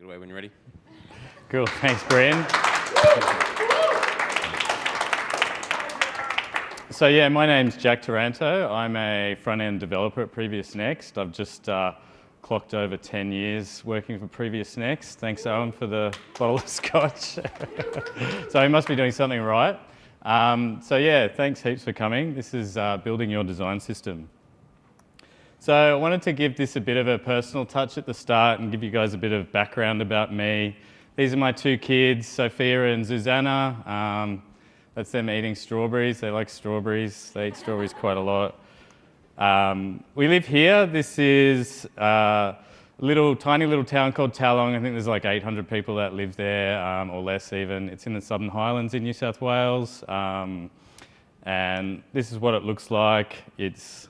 Take it away when you're ready. Cool, thanks Brian. So yeah, my name's Jack Taranto. I'm a front-end developer at Previous Next. I've just uh, clocked over 10 years working for Previous Next. Thanks Owen for the bottle of scotch. so he must be doing something right. Um, so yeah, thanks heaps for coming. This is uh, building your design system. So I wanted to give this a bit of a personal touch at the start and give you guys a bit of background about me. These are my two kids, Sophia and Susanna. Um, that's them eating strawberries. They like strawberries. They eat strawberries quite a lot. Um, we live here. This is uh, a little, tiny little town called Tallong. I think there's like 800 people that live there, um, or less even. It's in the Southern Highlands in New South Wales. Um, and this is what it looks like. It's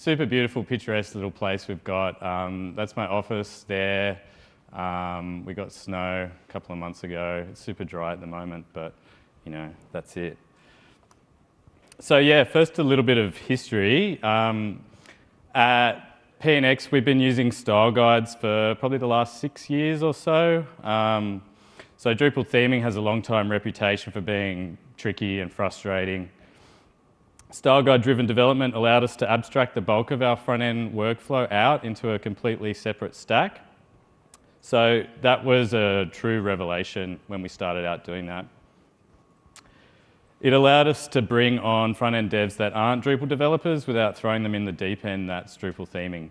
super beautiful, picturesque little place we've got. Um, that's my office there. Um, we got snow a couple of months ago. It's super dry at the moment, but you know, that's it. So yeah, first a little bit of history. Um, at PNX, we've been using style guides for probably the last six years or so. Um, so Drupal theming has a long time reputation for being tricky and frustrating. Style guide driven development allowed us to abstract the bulk of our front end workflow out into a completely separate stack. So that was a true revelation when we started out doing that. It allowed us to bring on front-end devs that aren't Drupal developers without throwing them in the deep end that's Drupal theming.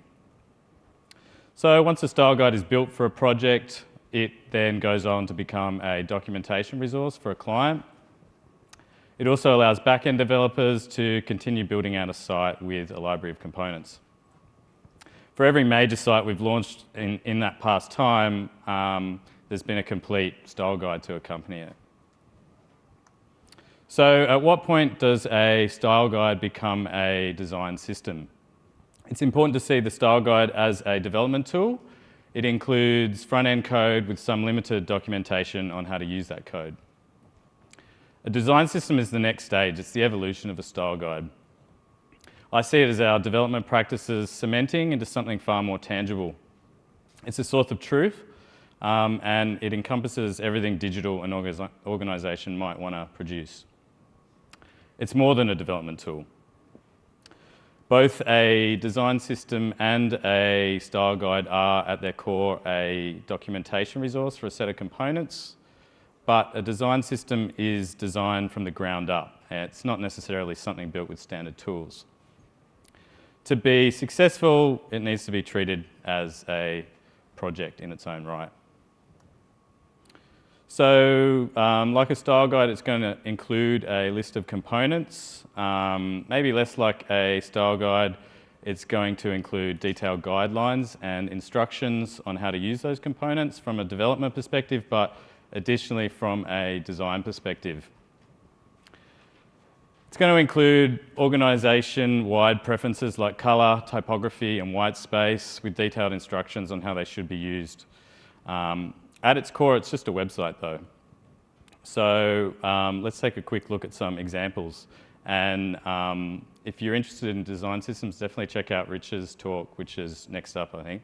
So once a style guide is built for a project, it then goes on to become a documentation resource for a client. It also allows back-end developers to continue building out a site with a library of components. For every major site we've launched in, in that past time, um, there's been a complete style guide to accompany it. So at what point does a style guide become a design system? It's important to see the style guide as a development tool. It includes front-end code with some limited documentation on how to use that code. A design system is the next stage. It's the evolution of a style guide. I see it as our development practices cementing into something far more tangible. It's a source of truth um, and it encompasses everything digital an organisation might want to produce. It's more than a development tool. Both a design system and a style guide are at their core a documentation resource for a set of components, but a design system is designed from the ground up. It's not necessarily something built with standard tools. To be successful, it needs to be treated as a project in its own right. So um, like a style guide, it's going to include a list of components. Um, maybe less like a style guide, it's going to include detailed guidelines and instructions on how to use those components from a development perspective, but additionally from a design perspective. It's going to include organisation-wide preferences like colour, typography and white space with detailed instructions on how they should be used. Um, at its core, it's just a website though. So um, let's take a quick look at some examples. And um, if you're interested in design systems, definitely check out Rich's talk, which is next up, I think.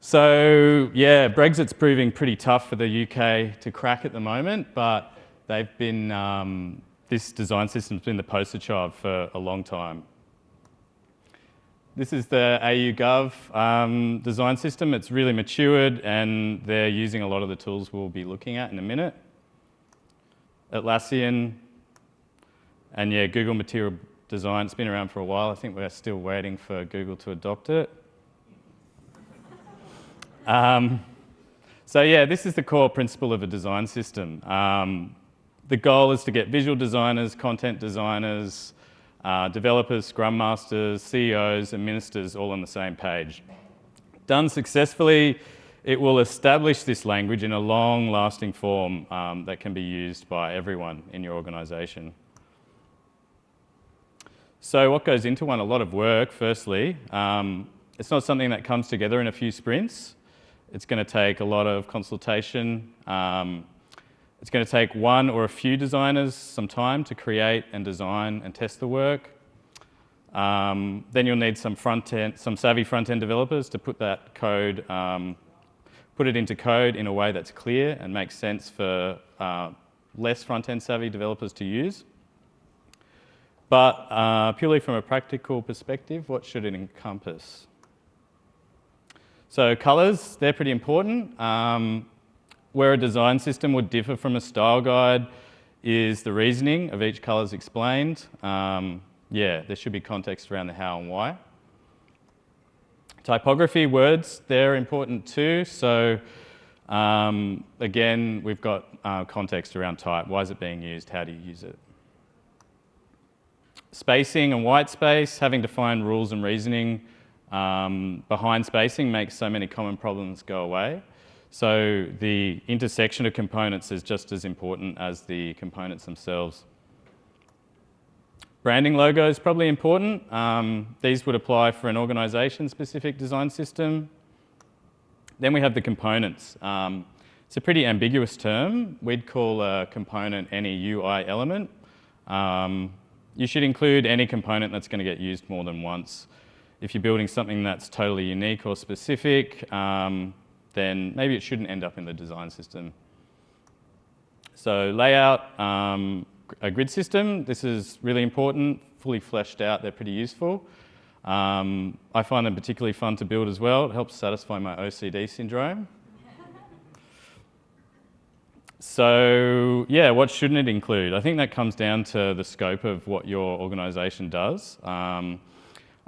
So yeah, Brexit's proving pretty tough for the UK to crack at the moment, but they've been, um, this design system's been the poster child for a long time. This is the AU Gov um, design system. It's really matured and they're using a lot of the tools we'll be looking at in a minute. Atlassian, and yeah, Google Material Design. It's been around for a while. I think we're still waiting for Google to adopt it. Um, so yeah, this is the core principle of a design system. Um, the goal is to get visual designers, content designers, uh, developers, scrum masters, CEOs and ministers all on the same page. Done successfully, it will establish this language in a long lasting form um, that can be used by everyone in your organisation. So what goes into one? A lot of work, firstly. Um, it's not something that comes together in a few sprints. It's going to take a lot of consultation, um, it's going to take one or a few designers some time to create and design and test the work. Um, then you'll need some front end, some savvy front end developers to put that code, um, put it into code in a way that's clear and makes sense for uh, less front end savvy developers to use. But uh, purely from a practical perspective, what should it encompass? So colors, they're pretty important. Um, where a design system would differ from a style guide is the reasoning of each color is explained. Um, yeah, there should be context around the how and why. Typography, words, they're important too. So um, again, we've got uh, context around type. Why is it being used? How do you use it? Spacing and white space, having defined rules and reasoning um, behind spacing makes so many common problems go away. So the intersection of components is just as important as the components themselves. Branding logo is probably important. Um, these would apply for an organisation-specific design system. Then we have the components. Um, it's a pretty ambiguous term. We'd call a component any UI element. Um, you should include any component that's going to get used more than once. If you're building something that's totally unique or specific, um, then maybe it shouldn't end up in the design system. So layout, um, a grid system, this is really important, fully fleshed out, they're pretty useful. Um, I find them particularly fun to build as well. It helps satisfy my OCD syndrome. so yeah, what shouldn't it include? I think that comes down to the scope of what your organisation does. Um,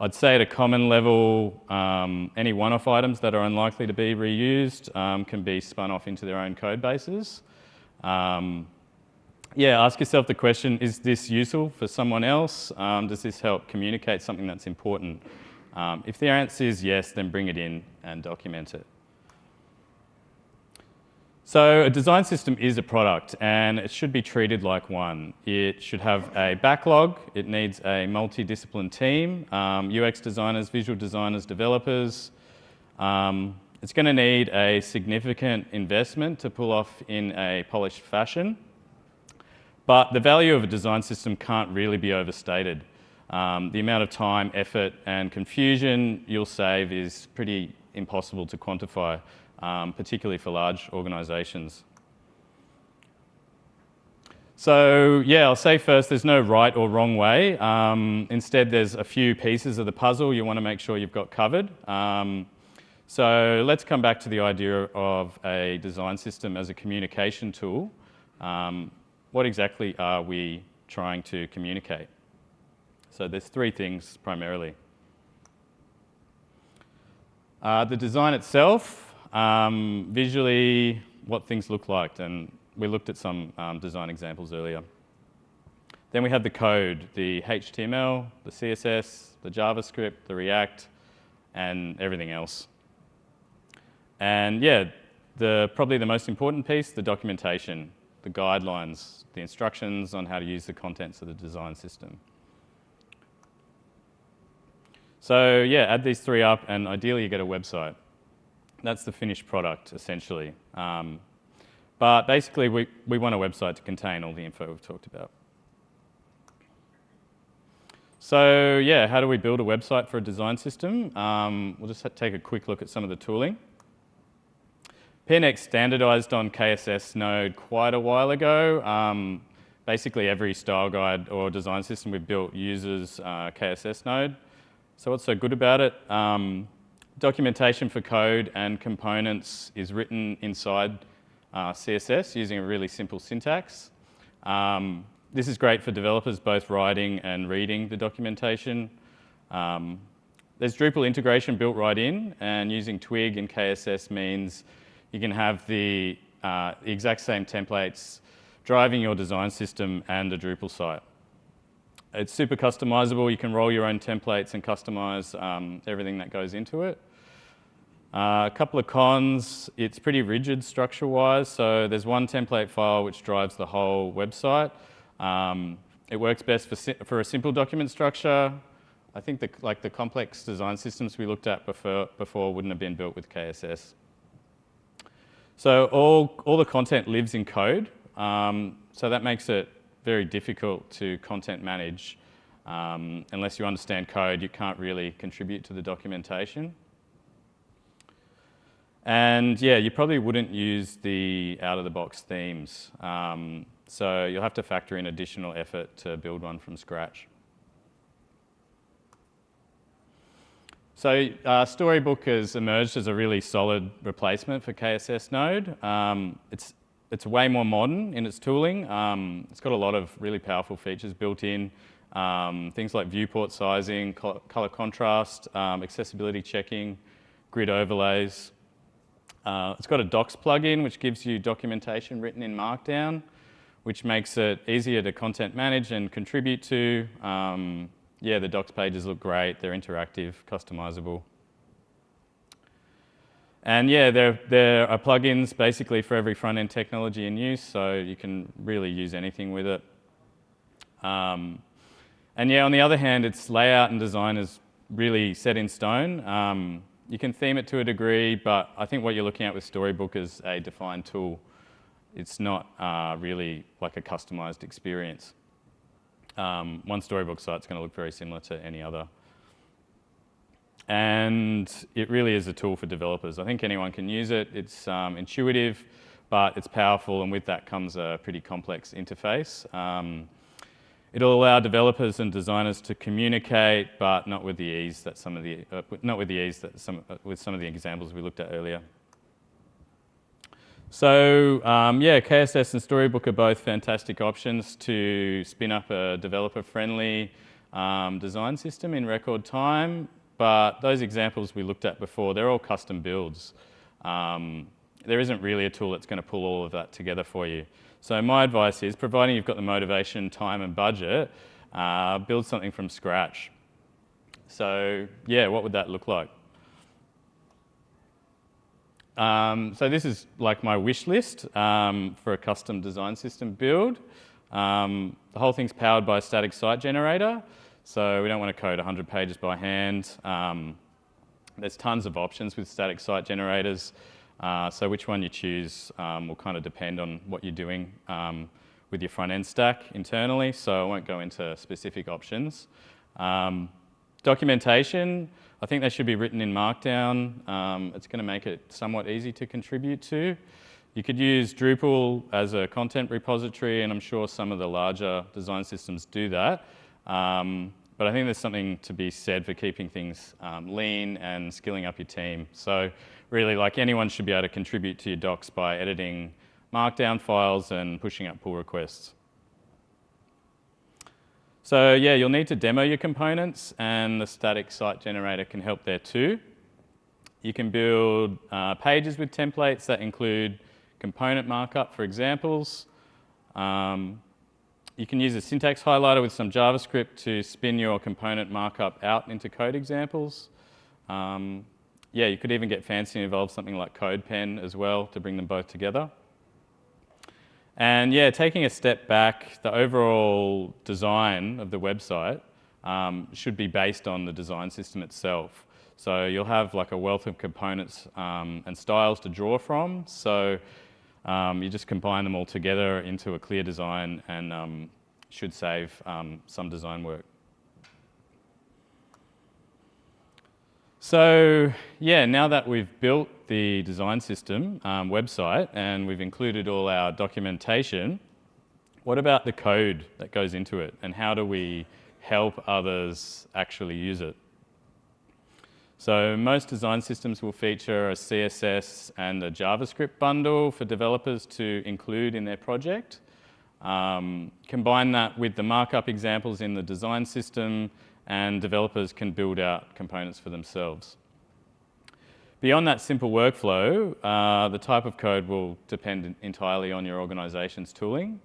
I'd say at a common level, um, any one-off items that are unlikely to be reused um, can be spun off into their own code bases. Um, yeah, ask yourself the question, is this useful for someone else? Um, does this help communicate something that's important? Um, if the answer is yes, then bring it in and document it. So a design system is a product and it should be treated like one. It should have a backlog, it needs a multidiscipline team, um, UX designers, visual designers, developers. Um, it's going to need a significant investment to pull off in a polished fashion. But the value of a design system can't really be overstated. Um, the amount of time, effort and confusion you'll save is pretty impossible to quantify um, particularly for large organisations. So yeah, I'll say first, there's no right or wrong way. Um, instead, there's a few pieces of the puzzle you want to make sure you've got covered. Um, so let's come back to the idea of a design system as a communication tool. Um, what exactly are we trying to communicate? So there's three things primarily. Uh, the design itself, um, visually, what things look like, and we looked at some um, design examples earlier. Then we have the code, the HTML, the CSS, the JavaScript, the React, and everything else. And yeah, the, probably the most important piece, the documentation, the guidelines, the instructions on how to use the contents of the design system. So yeah, add these three up and ideally you get a website that's the finished product, essentially. Um, but basically, we, we want a website to contain all the info we've talked about. So yeah, how do we build a website for a design system? Um, we'll just take a quick look at some of the tooling. PNX standardized on KSS Node quite a while ago. Um, basically every style guide or design system we've built uses uh, KSS Node. So what's so good about it? Um, documentation for code and components is written inside uh, CSS using a really simple syntax. Um, this is great for developers both writing and reading the documentation. Um, there's Drupal integration built right in and using Twig and KSS means you can have the, uh, the exact same templates driving your design system and a Drupal site. It's super customizable. You can roll your own templates and customize um, everything that goes into it. Uh, a couple of cons, it's pretty rigid structure-wise, so there's one template file which drives the whole website. Um, it works best for, for a simple document structure. I think the, like the complex design systems we looked at before, before wouldn't have been built with KSS. So all, all the content lives in code, um, so that makes it very difficult to content manage. Um, unless you understand code, you can't really contribute to the documentation. And yeah, you probably wouldn't use the out-of-the-box themes. Um, so you'll have to factor in additional effort to build one from scratch. So uh, Storybook has emerged as a really solid replacement for KSS Node. Um, it's, it's way more modern in its tooling. Um, it's got a lot of really powerful features built in, um, things like viewport sizing, color contrast, um, accessibility checking, grid overlays. Uh, it's got a docs plugin which gives you documentation written in Markdown, which makes it easier to content manage and contribute to. Um, yeah, the docs pages look great. They're interactive, customizable. And yeah, there, there are plugins basically for every front-end technology in use, so you can really use anything with it. Um, and yeah, on the other hand, its layout and design is really set in stone. Um, you can theme it to a degree, but I think what you're looking at with Storybook is a defined tool. It's not uh, really like a customized experience. Um, one Storybook site's going to look very similar to any other. And it really is a tool for developers. I think anyone can use it. It's um, intuitive, but it's powerful, and with that comes a pretty complex interface. Um, It'll allow developers and designers to communicate, but not with the ease that some of the uh, not with the ease that some uh, with some of the examples we looked at earlier. So um, yeah, KSS and Storybook are both fantastic options to spin up a developer-friendly um, design system in record time. But those examples we looked at before, they're all custom builds. Um, there isn't really a tool that's going to pull all of that together for you. So my advice is, providing you've got the motivation, time and budget, uh, build something from scratch. So yeah, what would that look like? Um, so this is like my wish list um, for a custom design system build. Um, the whole thing's powered by a static site generator, so we don't want to code 100 pages by hand. Um, there's tons of options with static site generators. Uh, so which one you choose um, will kind of depend on what you're doing um, with your front end stack internally, so I won't go into specific options. Um, documentation, I think they should be written in Markdown. Um, it's going to make it somewhat easy to contribute to. You could use Drupal as a content repository, and I'm sure some of the larger design systems do that. Um, but I think there's something to be said for keeping things um, lean and skilling up your team. So really, like anyone should be able to contribute to your docs by editing markdown files and pushing up pull requests. So yeah, you'll need to demo your components and the static site generator can help there too. You can build uh, pages with templates that include component markup for examples. Um, you can use a syntax highlighter with some JavaScript to spin your component markup out into code examples. Um, yeah, you could even get fancy and involve something like CodePen as well to bring them both together. And yeah, taking a step back, the overall design of the website um, should be based on the design system itself. So you'll have like a wealth of components um, and styles to draw from. So um, you just combine them all together into a clear design and um, should save um, some design work. So yeah, now that we've built the design system um, website and we've included all our documentation, what about the code that goes into it and how do we help others actually use it? So most design systems will feature a CSS and a JavaScript bundle for developers to include in their project. Um, combine that with the markup examples in the design system and developers can build out components for themselves. Beyond that simple workflow, uh, the type of code will depend entirely on your organization's tooling.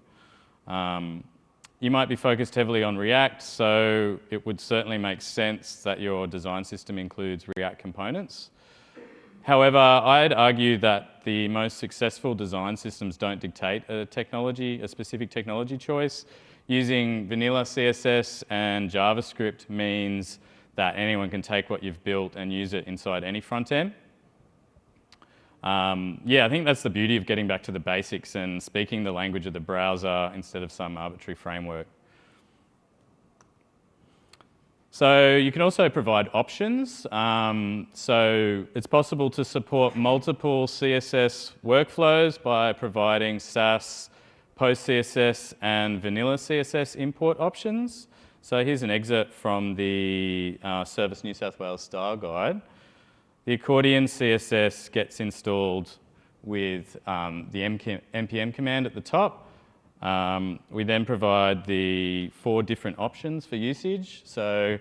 Um, you might be focused heavily on React, so it would certainly make sense that your design system includes React components. However, I'd argue that the most successful design systems don't dictate a technology, a specific technology choice. Using vanilla CSS and JavaScript means that anyone can take what you've built and use it inside any front end. Um, yeah, I think that's the beauty of getting back to the basics and speaking the language of the browser instead of some arbitrary framework. So you can also provide options. Um, so it's possible to support multiple CSS workflows by providing Sass, post-CSS and vanilla CSS import options. So here's an excerpt from the uh, Service New South Wales style guide. The accordion CSS gets installed with um, the npm command at the top um, we then provide the four different options for usage. So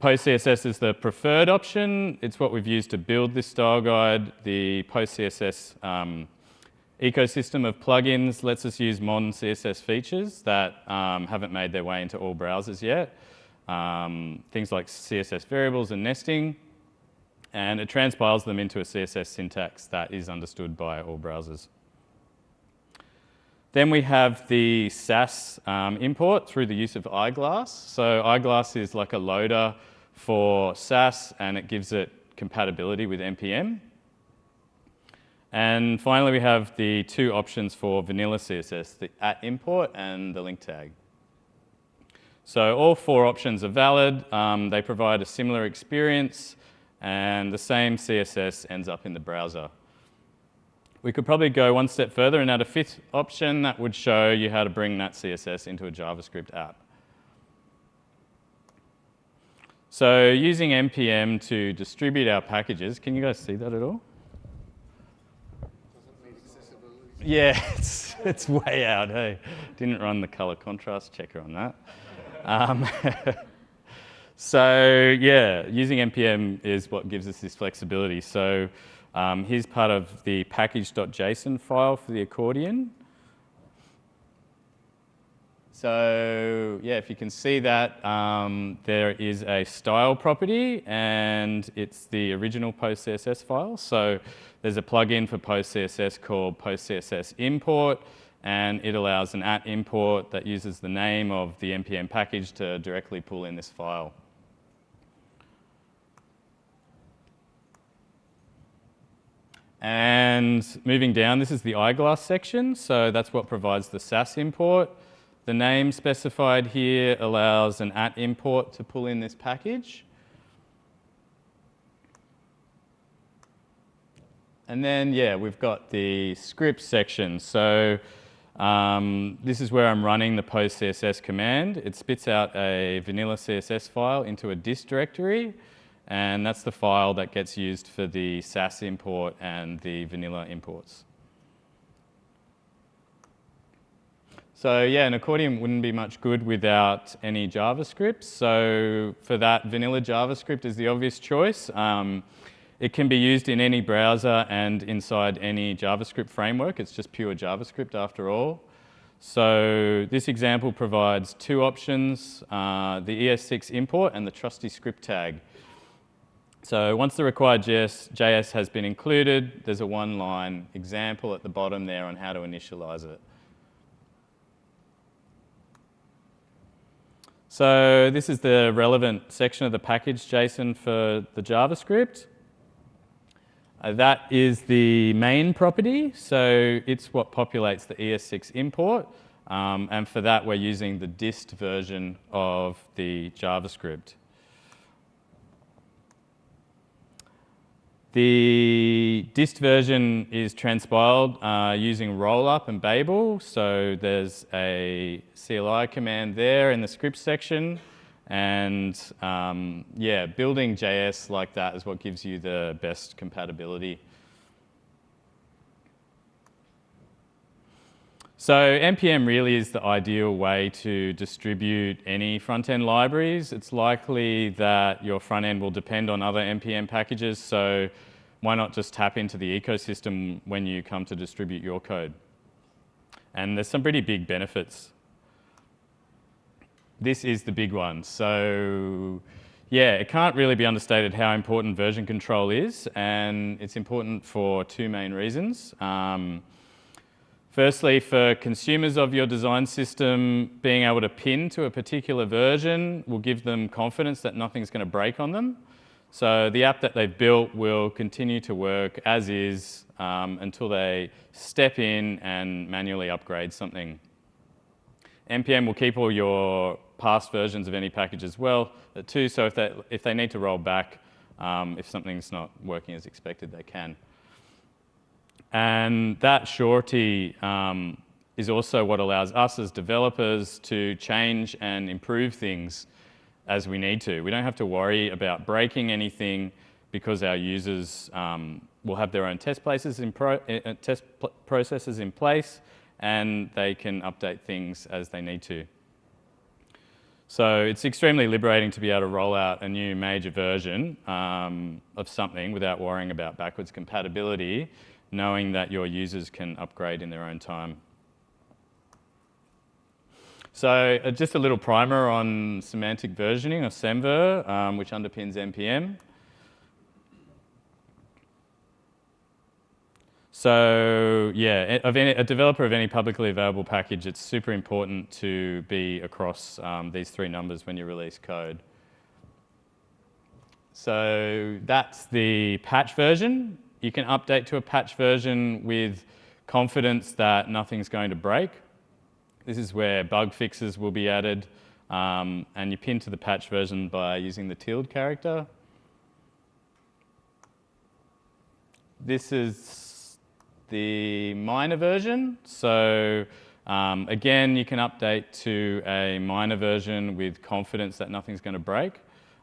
PostCSS is the preferred option. It's what we've used to build this style guide. The PostCSS um, ecosystem of plugins lets us use modern CSS features that um, haven't made their way into all browsers yet. Um, things like CSS variables and nesting. And it transpiles them into a CSS syntax that is understood by all browsers. Then we have the Sass um, import through the use of Eyeglass. So Eyeglass is like a loader for Sass and it gives it compatibility with NPM. And finally, we have the two options for vanilla CSS, the at import and the link tag. So all four options are valid. Um, they provide a similar experience and the same CSS ends up in the browser. We could probably go one step further and add a fifth option that would show you how to bring that CSS into a JavaScript app. So using NPM to distribute our packages, can you guys see that at all? Yeah, it's, it's way out, hey. Didn't run the color contrast checker on that. Um, so yeah, using NPM is what gives us this flexibility. So um, here's part of the package.json file for the accordion. So yeah, if you can see that, um, there is a style property and it's the original PostCSS file. So there's a plugin for PostCSS called PostCSS import and it allows an at import that uses the name of the npm package to directly pull in this file. And moving down, this is the eyeglass section. So that's what provides the Sass import. The name specified here allows an at import to pull in this package. And then, yeah, we've got the script section. So um, this is where I'm running the post CSS command. It spits out a vanilla CSS file into a dist directory. And that's the file that gets used for the Sass import and the vanilla imports. So yeah, an accordion wouldn't be much good without any JavaScript. So for that, vanilla JavaScript is the obvious choice. Um, it can be used in any browser and inside any JavaScript framework. It's just pure JavaScript after all. So this example provides two options, uh, the ES6 import and the trusty script tag. So once the required JS, JS has been included, there's a one-line example at the bottom there on how to initialize it. So this is the relevant section of the package JSON for the JavaScript. Uh, that is the main property, so it's what populates the ES6 import. Um, and for that, we're using the dist version of the JavaScript. The dist version is transpiled uh, using rollup and Babel. So there's a CLI command there in the script section. And um, yeah, building JS like that is what gives you the best compatibility. So NPM really is the ideal way to distribute any front-end libraries. It's likely that your front end will depend on other NPM packages, so why not just tap into the ecosystem when you come to distribute your code? And there's some pretty big benefits. This is the big one. So yeah, it can't really be understated how important version control is, and it's important for two main reasons. Um, Firstly, for consumers of your design system, being able to pin to a particular version will give them confidence that nothing's going to break on them. So the app that they've built will continue to work as is um, until they step in and manually upgrade something. NPM will keep all your past versions of any package as well uh, too, so if they, if they need to roll back, um, if something's not working as expected, they can. And that surety um, is also what allows us as developers to change and improve things as we need to. We don't have to worry about breaking anything because our users um, will have their own test places in pro uh, test processes in place and they can update things as they need to. So it's extremely liberating to be able to roll out a new major version um, of something without worrying about backwards compatibility, knowing that your users can upgrade in their own time. So uh, just a little primer on semantic versioning of Semver, um, which underpins NPM. So yeah, of any, a developer of any publicly available package, it's super important to be across um, these three numbers when you release code. So that's the patch version. You can update to a patch version with confidence that nothing's going to break. This is where bug fixes will be added um, and you pin to the patch version by using the tilde character. This is the minor version. So um, again, you can update to a minor version with confidence that nothing's going to break.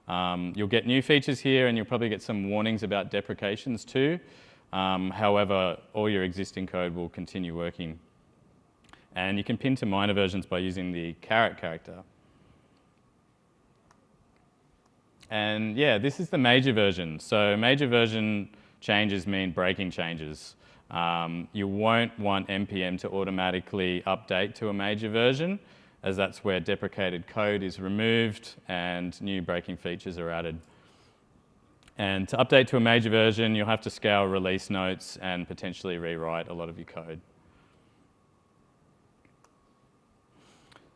Um, you'll get new features here and you'll probably get some warnings about deprecations too. Um, however, all your existing code will continue working. And you can pin to minor versions by using the caret character. And yeah, this is the major version. So major version changes mean breaking changes. Um, you won't want NPM to automatically update to a major version as that's where deprecated code is removed and new breaking features are added. And to update to a major version, you'll have to scale release notes and potentially rewrite a lot of your code.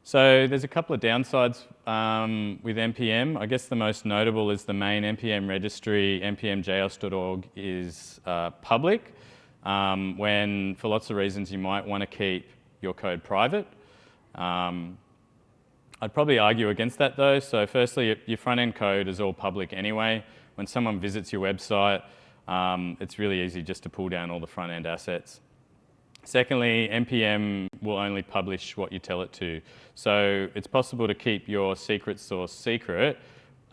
So there's a couple of downsides um, with NPM. I guess the most notable is the main NPM registry, npmjs.org, is uh, public um, when for lots of reasons you might want to keep your code private. Um, I'd probably argue against that though. So firstly, your front-end code is all public anyway. When someone visits your website, um, it's really easy just to pull down all the front-end assets. Secondly, NPM will only publish what you tell it to. So it's possible to keep your secret source secret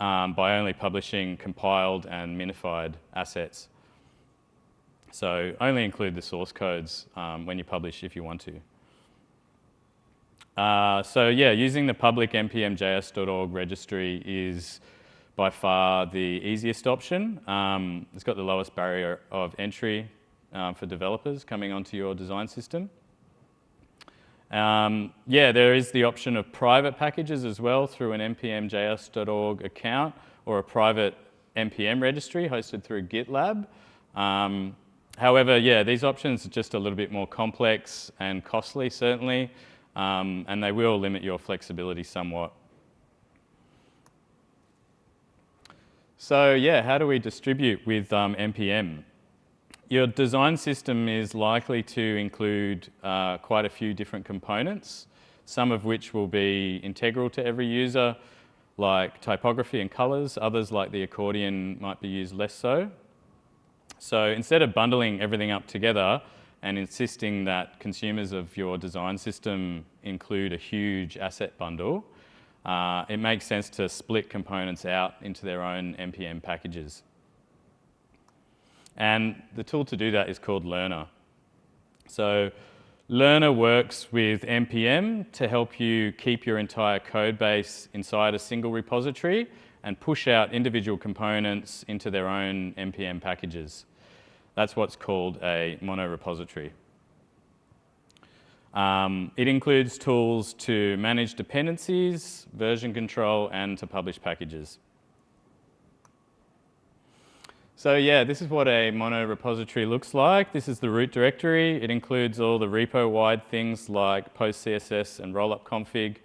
um, by only publishing compiled and minified assets. So only include the source codes um, when you publish if you want to. Uh, so yeah, using the public npmjs.org registry is by far the easiest option. Um, it's got the lowest barrier of entry um, for developers coming onto your design system. Um, yeah, there is the option of private packages as well through an npmjs.org account or a private npm registry hosted through GitLab. Um, However, yeah, these options are just a little bit more complex and costly, certainly, um, and they will limit your flexibility somewhat. So yeah, how do we distribute with um, NPM? Your design system is likely to include uh, quite a few different components, some of which will be integral to every user, like typography and colors. Others, like the accordion, might be used less so. So instead of bundling everything up together and insisting that consumers of your design system include a huge asset bundle, uh, it makes sense to split components out into their own NPM packages. And the tool to do that is called Lerna. So Lerna works with NPM to help you keep your entire code base inside a single repository and push out individual components into their own NPM packages. That's what's called a monorepository. Um, it includes tools to manage dependencies, version control, and to publish packages. So yeah, this is what a monorepository looks like. This is the root directory. It includes all the repo-wide things like post-CSS and rollup config,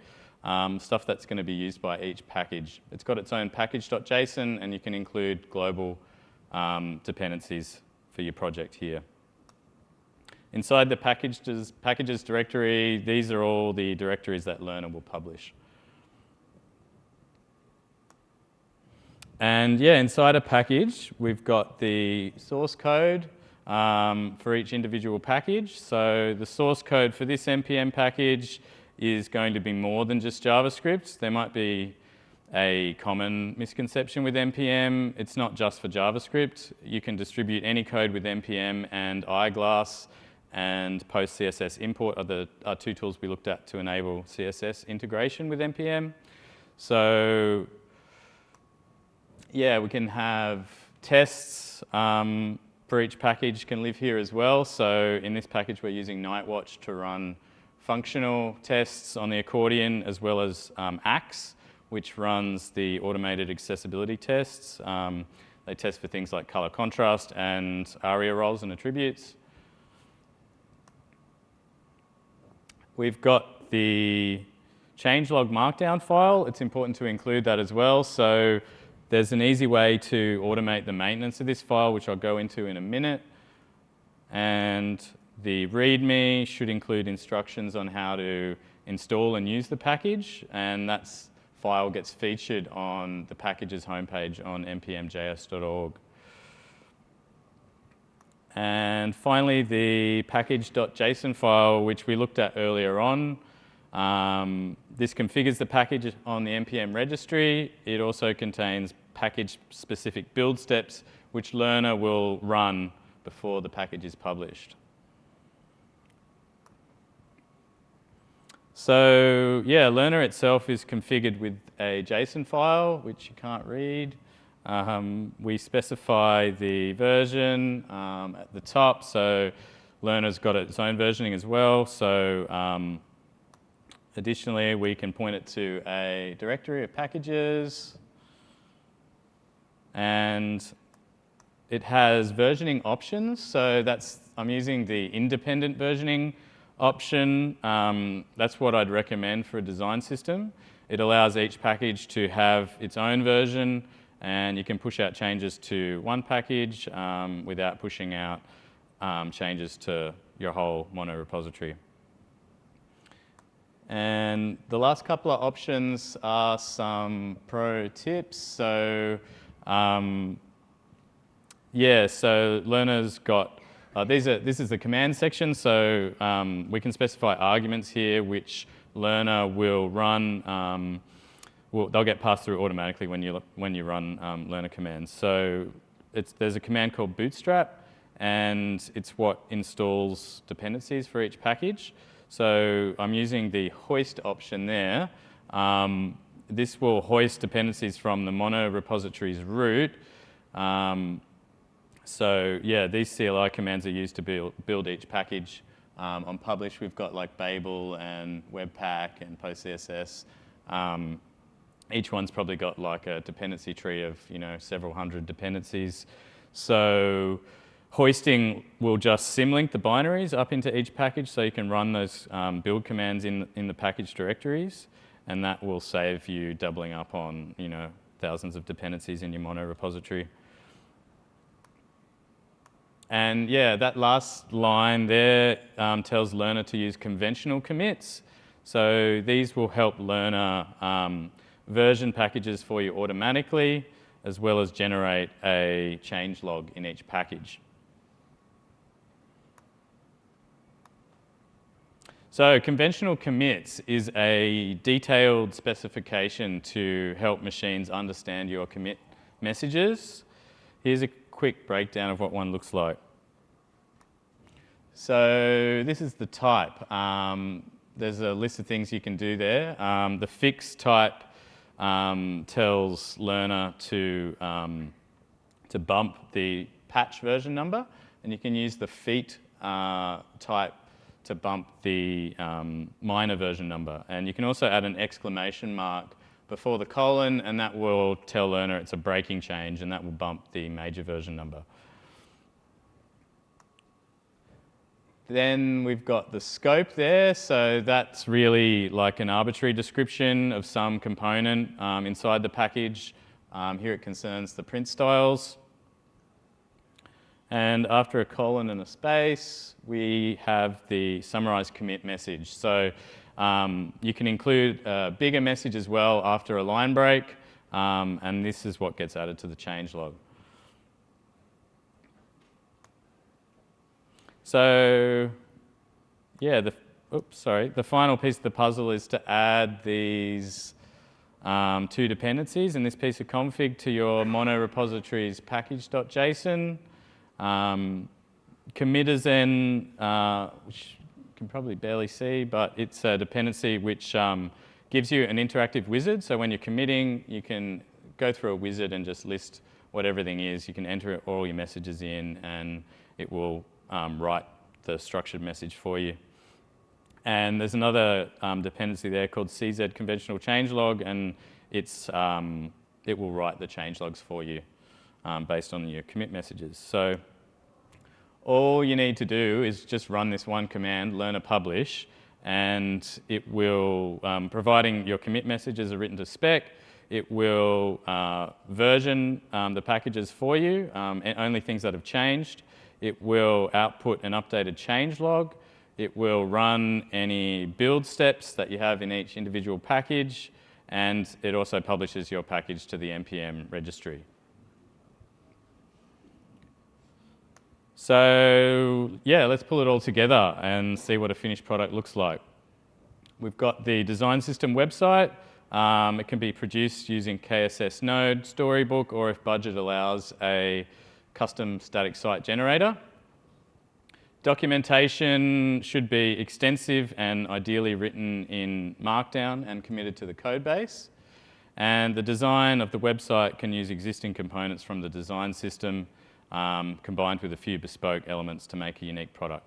um, stuff that's going to be used by each package. It's got its own package.json, and you can include global um, dependencies for your project here. Inside the packages, packages directory, these are all the directories that Lerna will publish. And yeah, inside a package, we've got the source code um, for each individual package. So the source code for this NPM package is going to be more than just JavaScript. There might be a common misconception with NPM. It's not just for JavaScript. You can distribute any code with NPM and Eyeglass and PostCSS import are the are two tools we looked at to enable CSS integration with NPM. So yeah, we can have tests um, for each package can live here as well. So in this package, we're using Nightwatch to run functional tests on the accordion as well as um, Axe, which runs the automated accessibility tests. Um, they test for things like color contrast and ARIA roles and attributes. We've got the changelog markdown file. It's important to include that as well. So there's an easy way to automate the maintenance of this file, which I'll go into in a minute. And the README should include instructions on how to install and use the package. And that file gets featured on the packages homepage on npmjs.org. And finally, the package.json file, which we looked at earlier on. Um, this configures the package on the NPM registry. It also contains package-specific build steps, which Lerna will run before the package is published. So yeah, Lerna itself is configured with a JSON file, which you can't read. Um, we specify the version um, at the top, so Lerna's got its own versioning as well. So um, Additionally, we can point it to a directory of packages and it has versioning options. So that's, I'm using the independent versioning option. Um, that's what I'd recommend for a design system. It allows each package to have its own version and you can push out changes to one package um, without pushing out um, changes to your whole mono repository. And the last couple of options are some pro tips. So um, yeah, so Lerna's got, uh, these are, this is the command section. So um, we can specify arguments here which Lerna will run, um, will, they'll get passed through automatically when you, when you run um, Lerna commands. So there's a command called bootstrap and it's what installs dependencies for each package. So I'm using the hoist option there. Um, this will hoist dependencies from the mono repository's root. Um, so yeah, these CLI commands are used to build, build each package. Um, on publish, we've got like Babel and Webpack and PostCSS. Um, each one's probably got like a dependency tree of you know several hundred dependencies. So Hoisting will just symlink the binaries up into each package so you can run those um, build commands in, in the package directories and that will save you doubling up on you know, thousands of dependencies in your mono repository. And yeah, that last line there um, tells Lerna to use conventional commits. So these will help Lerna um, version packages for you automatically, as well as generate a change log in each package. So conventional commits is a detailed specification to help machines understand your commit messages. Here's a quick breakdown of what one looks like. So this is the type. Um, there's a list of things you can do there. Um, the fix type um, tells Lerna to, um, to bump the patch version number, and you can use the feat uh, type to bump the um, minor version number. And you can also add an exclamation mark before the colon and that will tell Lerna it's a breaking change and that will bump the major version number. Then we've got the scope there, so that's really like an arbitrary description of some component um, inside the package. Um, here it concerns the print styles. And after a colon and a space, we have the summarized commit message. So um, you can include a bigger message as well after a line break, um, and this is what gets added to the changelog. So yeah, the, oops, sorry, the final piece of the puzzle is to add these um, two dependencies in this piece of config to your mono repositories package.json. Um, Commitizen, uh, which you can probably barely see, but it's a dependency which um, gives you an interactive wizard. So when you're committing, you can go through a wizard and just list what everything is. You can enter all your messages in and it will um, write the structured message for you. And there's another um, dependency there called CZ conventional changelog, and it's, um, it will write the changelogs for you um, based on your commit messages. So all you need to do is just run this one command, lerna publish, and it will, um, providing your commit messages are written to spec, it will uh, version um, the packages for you, um, and only things that have changed. It will output an updated change log. It will run any build steps that you have in each individual package, and it also publishes your package to the NPM registry. So yeah, let's pull it all together and see what a finished product looks like. We've got the design system website. Um, it can be produced using KSS Node, Storybook, or if budget allows, a custom static site generator. Documentation should be extensive and ideally written in Markdown and committed to the code base. And the design of the website can use existing components from the design system um, combined with a few bespoke elements to make a unique product.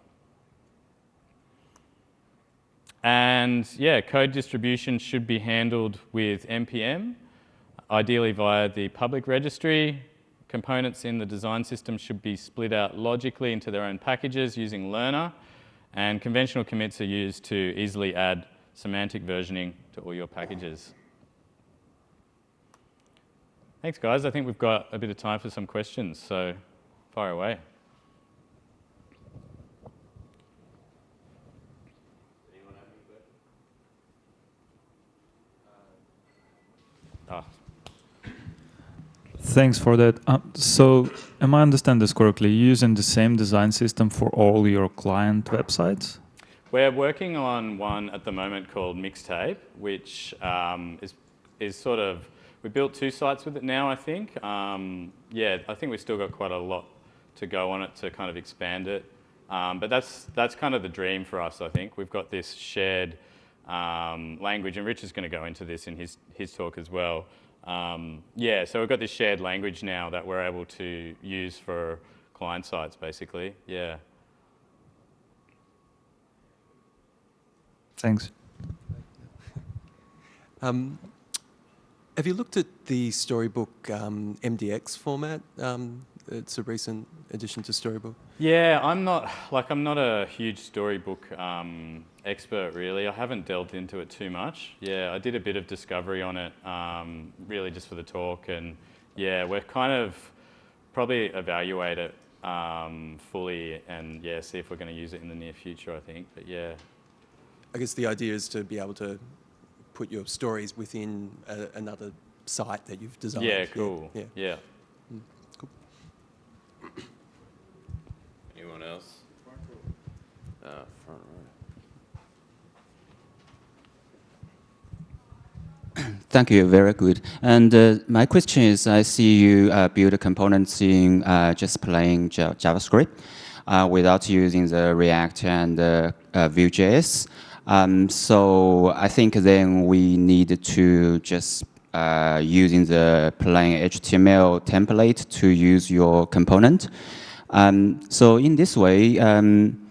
And yeah, code distribution should be handled with NPM, ideally via the public registry, components in the design system should be split out logically into their own packages using Lerna, and conventional commits are used to easily add semantic versioning to all your packages. Thanks, guys. I think we've got a bit of time for some questions, so fire away. Thanks for that. Uh, so, am I understand this correctly? You're using the same design system for all your client websites? We're working on one at the moment called Mixtape, which um, is is sort of we built two sites with it now. I think. Um, yeah, I think we've still got quite a lot to go on it to kind of expand it. Um, but that's that's kind of the dream for us. I think we've got this shared um, language, and Rich is going to go into this in his his talk as well. Um, yeah, so we've got this shared language now that we're able to use for client sites, basically. Yeah. Thanks. Um, have you looked at the Storybook um, MDX format? Um, it's a recent addition to Storybook. Yeah, I'm not like I'm not a huge Storybook um, expert really. I haven't delved into it too much. Yeah, I did a bit of discovery on it, um, really just for the talk, and yeah, we're kind of probably evaluate it um, fully, and yeah, see if we're going to use it in the near future. I think, but yeah. I guess the idea is to be able to put your stories within a, another site that you've designed. Yeah, cool. Yeah. yeah. Mm, cool. Anyone else? Uh, front row. Thank you, very good. And uh, my question is, I see you uh, build components in uh, just plain JavaScript uh, without using the React and uh, uh, Vue.js. Um, so I think then we need to just using the plain HTML template to use your component. Um, so in this way, um,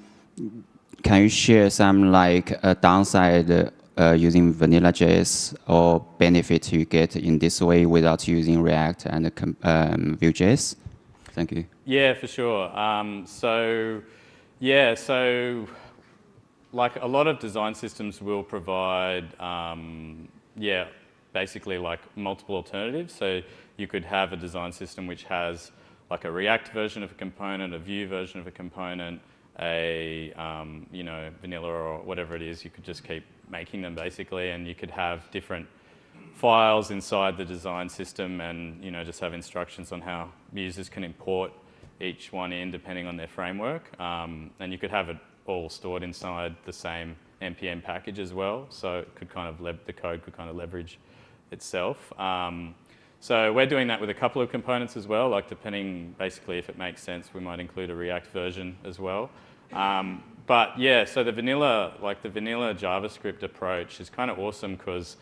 can you share some like a downside uh, using Vanilla.js or benefit you get in this way without using React and um, Vue.js? Thank you. Yeah, for sure. Um, so, yeah, so like a lot of design systems will provide, um, yeah, basically like multiple alternatives. So you could have a design system which has like a React version of a component, a Vue version of a component, a um, you know vanilla or whatever it is. You could just keep making them basically, and you could have different files inside the design system, and you know just have instructions on how users can import each one in depending on their framework. Um, and you could have it all stored inside the same npm package as well. So it could kind of the code could kind of leverage itself. Um, so we're doing that with a couple of components as well, like depending basically if it makes sense, we might include a React version as well. Um, but yeah, so the vanilla, like the vanilla JavaScript approach is kind of awesome because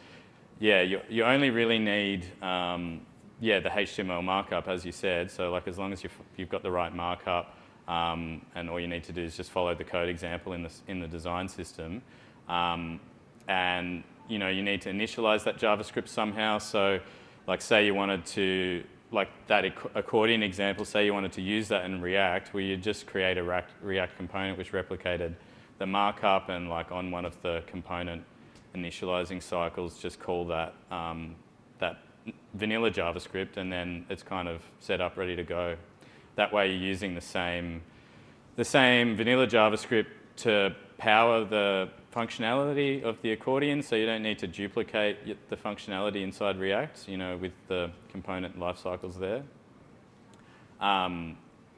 yeah, you, you only really need um, yeah, the HTML markup, as you said. So like as long as you've, you've got the right markup um, and all you need to do is just follow the code example in the, in the design system. Um, and you know, you need to initialize that JavaScript somehow. So like say you wanted to, like that accordion example, say you wanted to use that in React, where you just create a React component which replicated the markup and like on one of the component initializing cycles, just call that, um, that vanilla JavaScript and then it's kind of set up ready to go. That way you're using the same, the same vanilla JavaScript to power the functionality of the accordion so you don't need to duplicate the functionality inside React, you know, with the component lifecycles there. Um,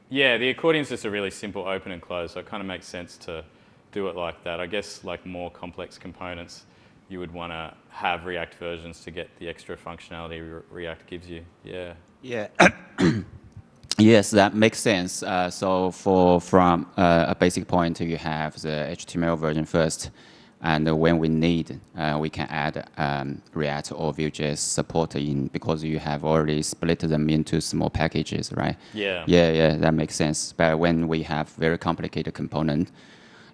yeah, the accordion is just a really simple open and close, so it kind of makes sense to do it like that. I guess like more complex components, you would want to have React versions to get the extra functionality Re React gives you. Yeah. Yeah. yes, that makes sense. Uh, so for from uh, a basic point, you have the HTML version first, and when we need, uh, we can add um, React or Vue.js support in because you have already split them into small packages, right? Yeah. Yeah, yeah, that makes sense. But when we have very complicated component,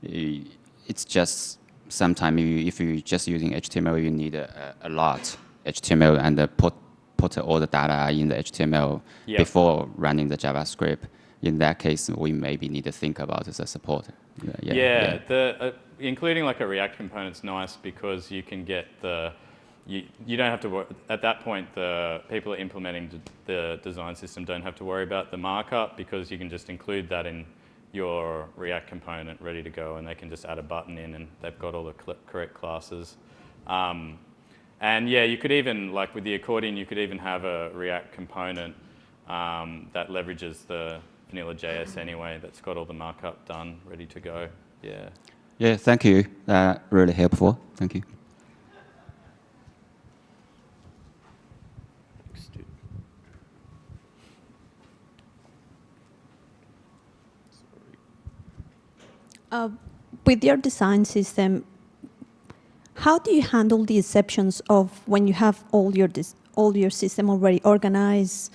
it's just sometimes if you're just using HTML, you need a, a lot HTML and put put all the data in the HTML yep. before running the JavaScript. In that case, we maybe need to think about the support. Yeah, yeah, yeah. The, uh, including like a React component is nice because you can get the, you, you don't have to, worry, at that point, the people implementing the design system don't have to worry about the markup because you can just include that in your React component ready to go and they can just add a button in and they've got all the correct classes. Um, and yeah, you could even, like with the accordion, you could even have a React component um, that leverages the vanilla JS anyway, that's got all the markup done, ready to go. Yeah. Yeah, thank you. Uh, really helpful. Thank you. Uh, with your design system, how do you handle the exceptions of when you have all your all your system already organized,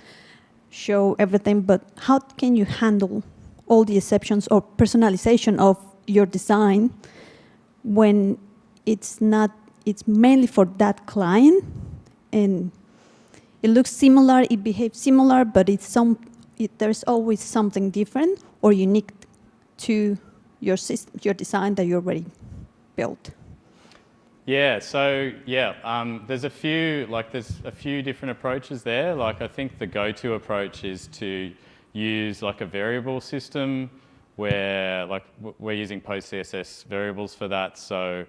show everything, but how can you handle all the exceptions or personalization of your design when it's not, it's mainly for that client and it looks similar, it behaves similar, but it's some, it, there's always something different or unique to your system, your design that you already built? Yeah, so yeah, um, there's a few like there's a few different approaches there. Like I think the go-to approach is to use like a variable system where like we're using PostCSS variables for that. So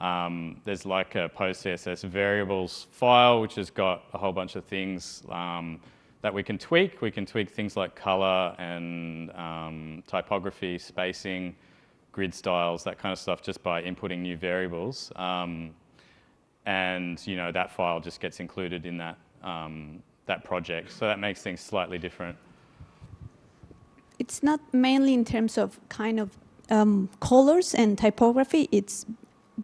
um, there's like a PostCSS variables file which has got a whole bunch of things um, that we can tweak. We can tweak things like color and um, typography, spacing, grid styles, that kind of stuff, just by inputting new variables. Um, and you know that file just gets included in that um, that project. So that makes things slightly different. It's not mainly in terms of kind of um, colors and typography. It's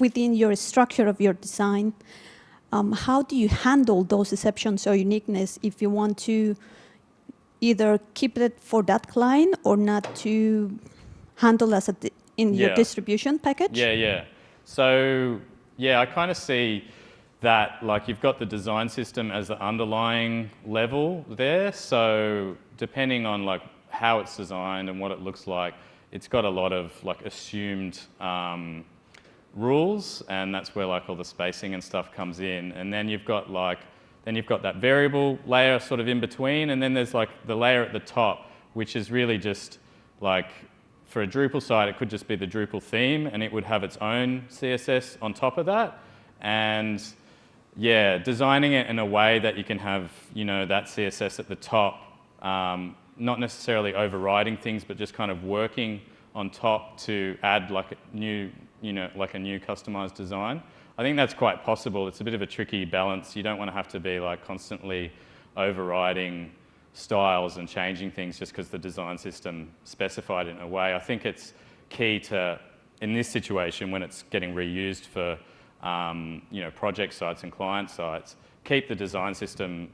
within your structure of your design. Um, how do you handle those exceptions or uniqueness if you want to either keep it for that client or not to handle as a in yeah. your distribution package? Yeah, yeah. So yeah, I kind of see that like you've got the design system as the underlying level there. So depending on like how it's designed and what it looks like, it's got a lot of like assumed um, rules and that's where like all the spacing and stuff comes in. And then you've got like Then you've got that variable layer sort of in between, and then there's like the layer at the top, which is really just like for a Drupal site, it could just be the Drupal theme, and it would have its own CSS on top of that. And yeah, designing it in a way that you can have, you know, that CSS at the top, um, not necessarily overriding things, but just kind of working on top to add like a new, you know, like a new customized design. I think that's quite possible. It's a bit of a tricky balance. You don't want to have to be like constantly overriding styles and changing things just because the design system specified it in a way. I think it's key to, in this situation, when it's getting reused for um, you know, project sites and client sites, keep the design system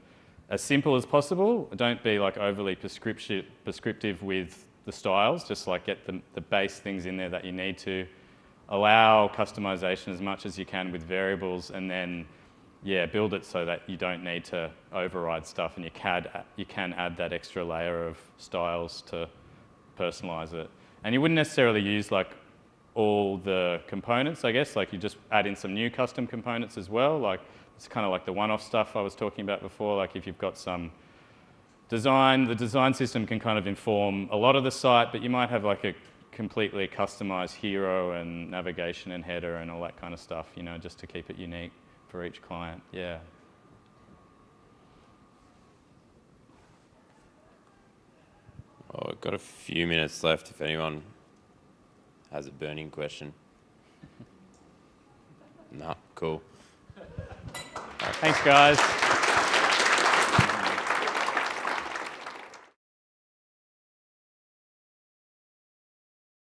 as simple as possible. Don't be like overly prescriptive, prescriptive with the styles, just like get the, the base things in there that you need to. Allow customization as much as you can with variables and then yeah, build it so that you don't need to override stuff and you can, you can add that extra layer of styles to personalize it. And you wouldn't necessarily use like all the components, I guess, like you just add in some new custom components as well. Like it's kind of like the one-off stuff I was talking about before. Like if you've got some design, the design system can kind of inform a lot of the site, but you might have like a completely customized hero and navigation and header and all that kind of stuff, you know, just to keep it unique for each client. Yeah. Oh, we've got a few minutes left if anyone has a burning question. no, cool. Thanks, guys.